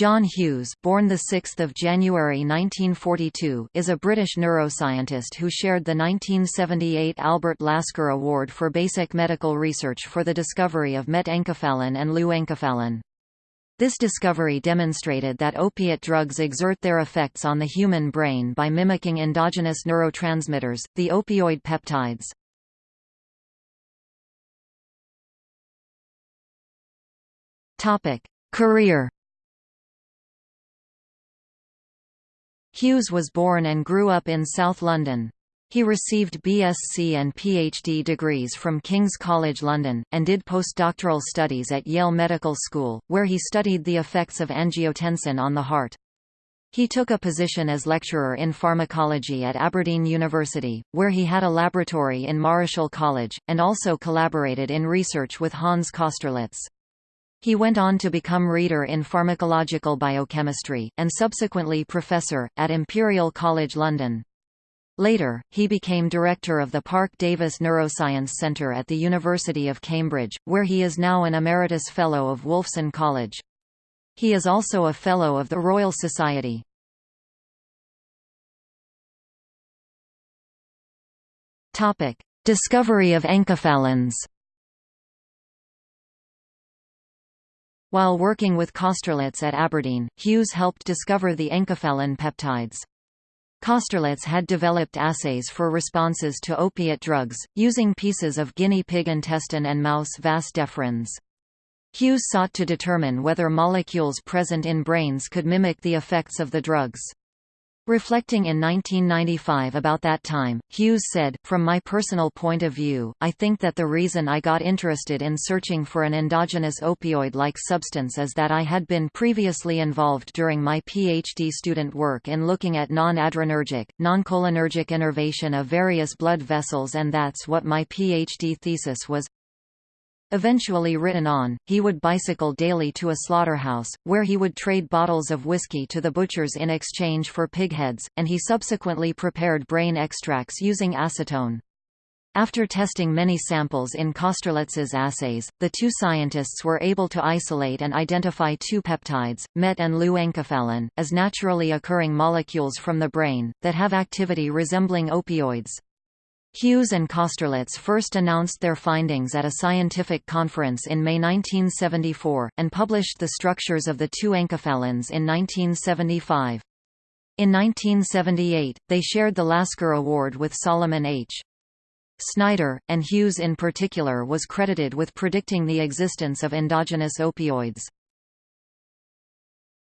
John Hughes born 6 January 1942 is a British neuroscientist who shared the 1978 Albert Lasker Award for Basic Medical Research for the discovery of metenkephalin and leuenkephalin. This discovery demonstrated that opiate drugs exert their effects on the human brain by mimicking endogenous neurotransmitters, the opioid peptides. Topic: Career Hughes was born and grew up in South London. He received BSc and PhD degrees from King's College London, and did postdoctoral studies at Yale Medical School, where he studied the effects of angiotensin on the heart. He took a position as lecturer in pharmacology at Aberdeen University, where he had a laboratory in Marischal College, and also collaborated in research with Hans Kosterlitz. He went on to become reader in pharmacological biochemistry, and subsequently professor, at Imperial College London. Later, he became director of the Parke-Davis Neuroscience Centre at the University of Cambridge, where he is now an Emeritus Fellow of Wolfson College. He is also a Fellow of the Royal Society. Discovery of enkephalins While working with Kosterlitz at Aberdeen, Hughes helped discover the enkephalin peptides. Kosterlitz had developed assays for responses to opiate drugs, using pieces of guinea pig intestine and mouse vas deferens. Hughes sought to determine whether molecules present in brains could mimic the effects of the drugs. Reflecting in 1995 about that time, Hughes said, From my personal point of view, I think that the reason I got interested in searching for an endogenous opioid-like substance is that I had been previously involved during my PhD student work in looking at non-adrenergic, non-cholinergic innervation of various blood vessels and that's what my PhD thesis was. Eventually written on, he would bicycle daily to a slaughterhouse, where he would trade bottles of whiskey to the butchers in exchange for pigheads, and he subsequently prepared brain extracts using acetone. After testing many samples in Kosterlitz's assays, the two scientists were able to isolate and identify two peptides, MET and leuenkephalin, as naturally occurring molecules from the brain, that have activity resembling opioids. Hughes and Kosterlitz first announced their findings at a scientific conference in May 1974, and published the structures of the two enkephalins in 1975. In 1978, they shared the Lasker Award with Solomon H. Snyder, and Hughes in particular was credited with predicting the existence of endogenous opioids.